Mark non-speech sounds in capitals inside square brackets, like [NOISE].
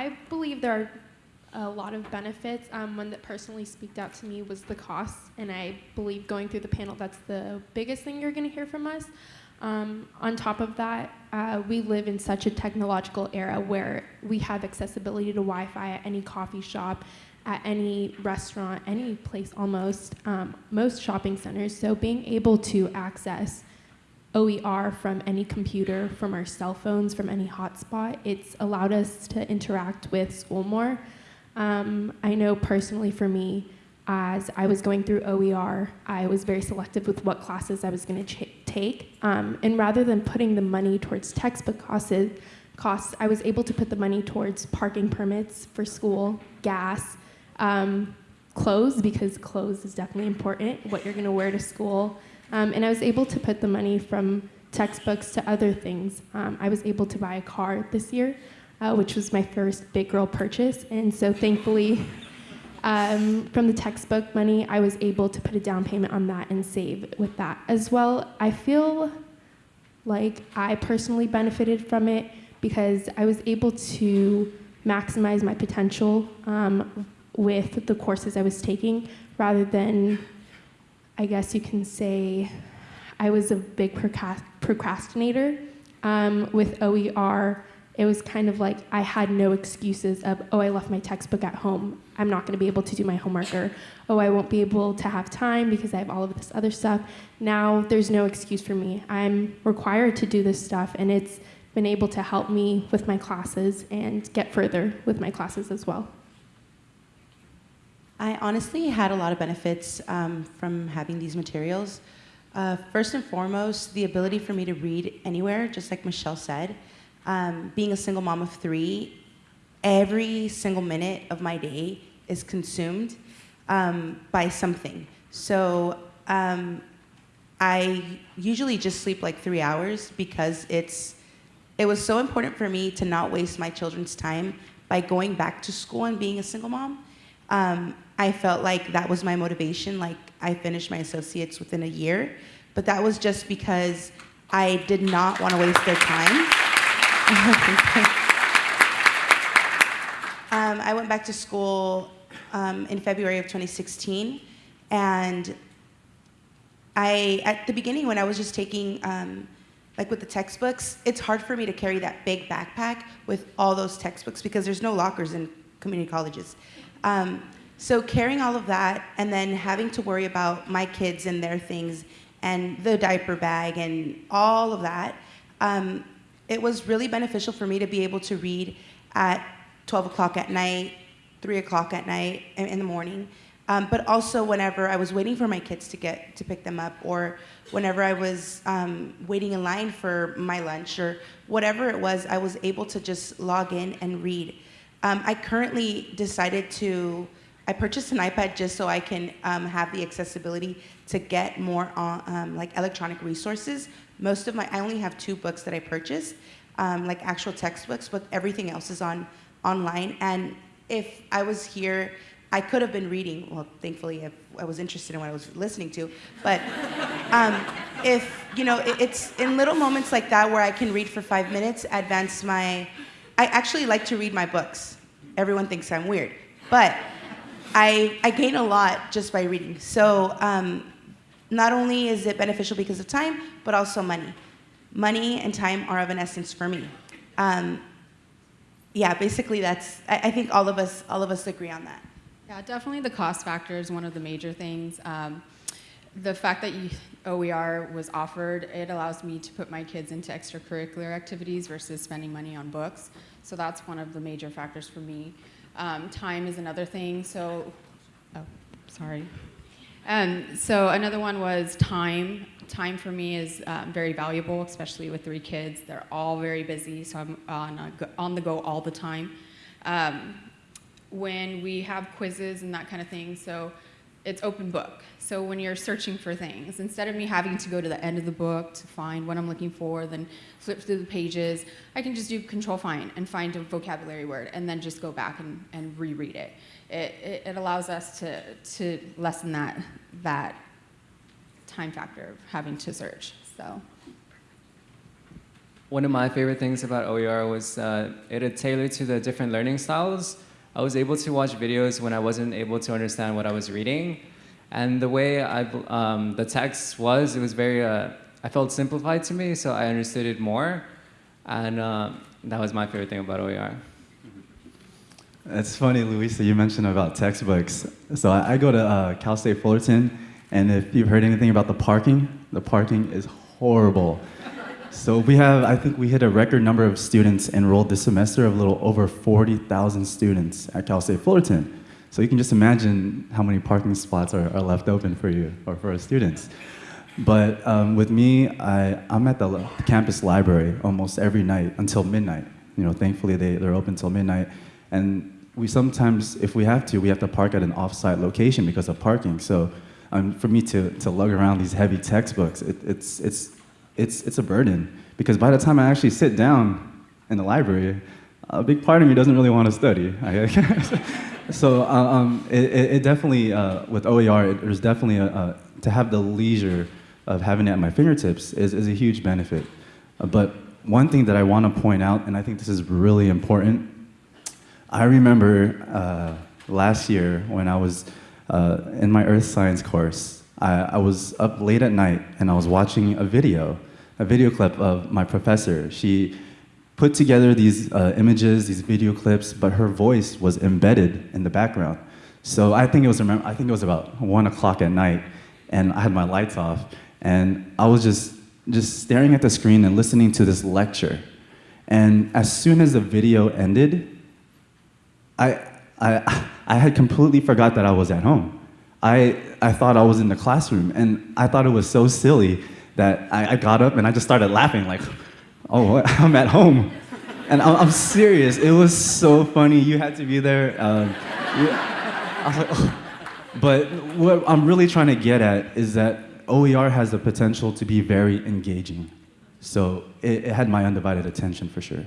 I believe there are a lot of benefits. Um, one that personally speaked out to me was the costs, and I believe going through the panel, that's the biggest thing you're going to hear from us. Um, on top of that, uh, we live in such a technological era where we have accessibility to Wi-Fi at any coffee shop, at any restaurant, any place almost, um, most shopping centers. So being able to access OER from any computer, from our cell phones, from any hotspot, it's allowed us to interact with school more. Um, I know personally for me, as I was going through OER, I was very selective with what classes I was going to take. Um, and rather than putting the money towards textbook costs, costs, I was able to put the money towards parking permits for school, gas, um, clothes, because clothes is definitely important, what you're going to wear to school. Um, and I was able to put the money from textbooks to other things. Um, I was able to buy a car this year, uh, which was my first big girl purchase. And so thankfully, [LAUGHS] um, from the textbook money, I was able to put a down payment on that and save with that as well. I feel like I personally benefited from it because I was able to maximize my potential um, with the courses I was taking rather than, I guess you can say, I was a big procrastinator. Um, with OER, it was kind of like I had no excuses of, oh, I left my textbook at home. I'm not going to be able to do my homework, or oh, I won't be able to have time because I have all of this other stuff. Now there's no excuse for me. I'm required to do this stuff, and it's been able to help me with my classes and get further with my classes as well. I honestly had a lot of benefits um, from having these materials. Uh, first and foremost, the ability for me to read anywhere, just like Michelle said um, being a single mom of three, every single minute of my day is consumed um, by something. So um, I usually just sleep like three hours because it's, it was so important for me to not waste my children's time by going back to school and being a single mom. Um, I felt like that was my motivation. Like I finished my associates within a year, but that was just because I did not want to waste their time. [LAUGHS] um, I went back to school um, in February of 2016, and I, at the beginning when I was just taking, um, like with the textbooks, it's hard for me to carry that big backpack with all those textbooks because there's no lockers in community colleges. Um, so carrying all of that and then having to worry about my kids and their things and the diaper bag and all of that, um, it was really beneficial for me to be able to read at 12 o'clock at night, 3 o'clock at night, in the morning. Um, but also whenever I was waiting for my kids to get to pick them up, or whenever I was um, waiting in line for my lunch, or whatever it was, I was able to just log in and read. Um, I currently decided to, I purchased an iPad just so I can um, have the accessibility to get more on, um, like electronic resources most of my, I only have two books that I purchased, um, like actual textbooks, but everything else is on online. And if I was here, I could have been reading, well, thankfully if I was interested in what I was listening to, but [LAUGHS] um, if, you know, it, it's in little moments like that where I can read for five minutes, advance my, I actually like to read my books. Everyone thinks I'm weird, but I, I gain a lot just by reading. So um, not only is it beneficial because of time, but also money. Money and time are of an essence for me. Um, yeah, basically that's, I, I, think all of us, all of us agree on that. Yeah, definitely the cost factor is one of the major things. Um, the fact that you, OER was offered, it allows me to put my kids into extracurricular activities versus spending money on books. So that's one of the major factors for me. Um, time is another thing. So, oh, sorry. Um, so another one was time. Time for me is um, very valuable, especially with three kids. They're all very busy, so I'm on, on the go all the time. Um, when we have quizzes and that kind of thing, so it's open book. So when you're searching for things, instead of me having to go to the end of the book to find what I'm looking for, then flip through the pages, I can just do control find and find a vocabulary word and then just go back and, and reread it it, it, allows us to, to lessen that, that time factor of having to search. So. one of my favorite things about OER was uh, it had tailored to the different learning styles. I was able to watch videos when I wasn't able to understand what I was reading. And the way I, um, the text was, it was very, uh, I felt simplified to me, so I understood it more. And uh, that was my favorite thing about OER. It's funny, Luisa, you mentioned about textbooks. So I, I go to uh, Cal State Fullerton, and if you've heard anything about the parking, the parking is horrible. So we have, I think we hit a record number of students enrolled this semester of a little over 40,000 students at Cal State Fullerton. So you can just imagine how many parking spots are, are left open for you or for our students. But um, with me, I, I'm at the campus library almost every night until midnight. You know, thankfully they, they're open till midnight. And we sometimes, if we have to, we have to park at an off-site location because of parking. So um, for me to, to lug around these heavy textbooks, it, it's, it's, it's, it's a burden. Because by the time I actually sit down in the library, a big part of me doesn't really want to study. [LAUGHS] so uh, um, it, it it definitely, uh, with OER, it, there's definitely a, to have the leisure of having it at my fingertips is, is a huge benefit. Uh, but one thing that I want to point out, and I think this is really important, I remember uh, last year when I was uh, in my earth science course, I, I was up late at night and I was watching a video, a video clip of my professor. She put together these uh, images, these video clips, but her voice was embedded in the background. So I think it was I think it was about one o'clock at night, and I had my lights off, and I was just just staring at the screen and listening to this lecture. And as soon as the video ended, I, I, I had completely forgot that I was at home. I, I thought I was in the classroom, and I thought it was so silly that I, I got up and I just started laughing, like, oh? [LAUGHS] I'm at home. And I'm, I'm serious. It was so funny. You had to be there. Um, I was like, oh. But what I'm really trying to get at is that OER has the potential to be very engaging. So it, it had my undivided attention for sure.